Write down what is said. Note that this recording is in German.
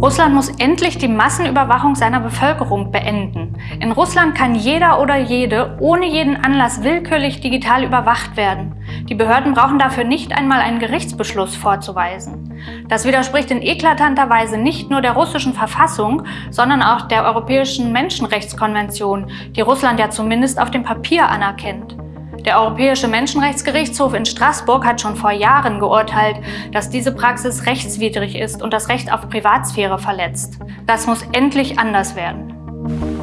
Russland muss endlich die Massenüberwachung seiner Bevölkerung beenden. In Russland kann jeder oder jede ohne jeden Anlass willkürlich digital überwacht werden. Die Behörden brauchen dafür nicht einmal einen Gerichtsbeschluss vorzuweisen. Das widerspricht in eklatanter Weise nicht nur der russischen Verfassung, sondern auch der Europäischen Menschenrechtskonvention, die Russland ja zumindest auf dem Papier anerkennt. Der Europäische Menschenrechtsgerichtshof in Straßburg hat schon vor Jahren geurteilt, dass diese Praxis rechtswidrig ist und das Recht auf Privatsphäre verletzt. Das muss endlich anders werden.